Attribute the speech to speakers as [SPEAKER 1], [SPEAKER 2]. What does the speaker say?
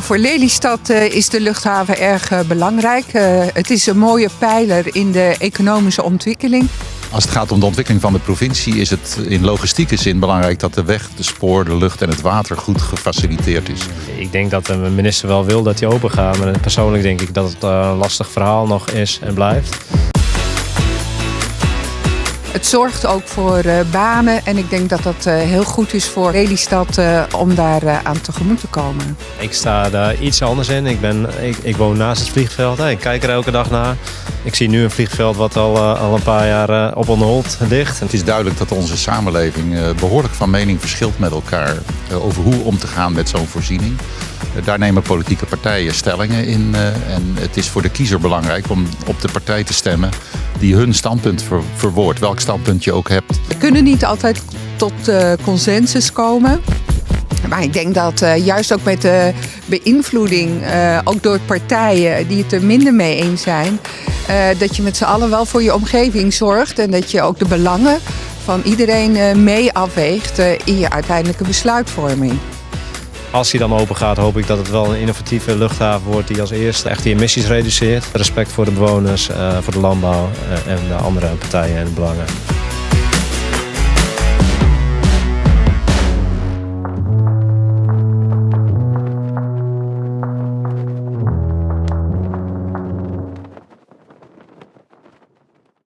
[SPEAKER 1] Voor Lelystad uh, is de luchthaven erg uh, belangrijk. Uh, het is een mooie pijler in de economische ontwikkeling.
[SPEAKER 2] Als het gaat om de ontwikkeling van de provincie is het in logistieke zin belangrijk dat de weg, de spoor, de lucht en het water goed gefaciliteerd is.
[SPEAKER 3] Ik denk dat de minister wel wil dat hij open gaat, maar persoonlijk denk ik dat het een lastig verhaal nog is en blijft.
[SPEAKER 1] Het zorgt ook voor uh, banen en ik denk dat dat uh, heel goed is voor Lelystad uh, om daar aan tegemoet te komen.
[SPEAKER 3] Ik sta daar iets anders in. Ik, ben, ik, ik woon naast het vliegveld. Ik kijk er elke dag naar. Ik zie nu een vliegveld wat al, al een paar jaar op onhold ligt.
[SPEAKER 2] Het is duidelijk dat onze samenleving behoorlijk van mening verschilt met elkaar over hoe om te gaan met zo'n voorziening. Daar nemen politieke partijen stellingen in. En het is voor de kiezer belangrijk om op de partij te stemmen die hun standpunt ver, verwoordt, welk standpunt je ook hebt.
[SPEAKER 1] We kunnen niet altijd tot uh, consensus komen. Maar ik denk dat uh, juist ook met de beïnvloeding, uh, ook door partijen die het er minder mee eens zijn, dat je met z'n allen wel voor je omgeving zorgt en dat je ook de belangen van iedereen mee afweegt in je uiteindelijke besluitvorming.
[SPEAKER 3] Als hij dan open gaat, hoop ik dat het wel een innovatieve luchthaven wordt die als eerste echt die emissies reduceert. Respect voor de bewoners, voor de landbouw en de andere partijen en belangen.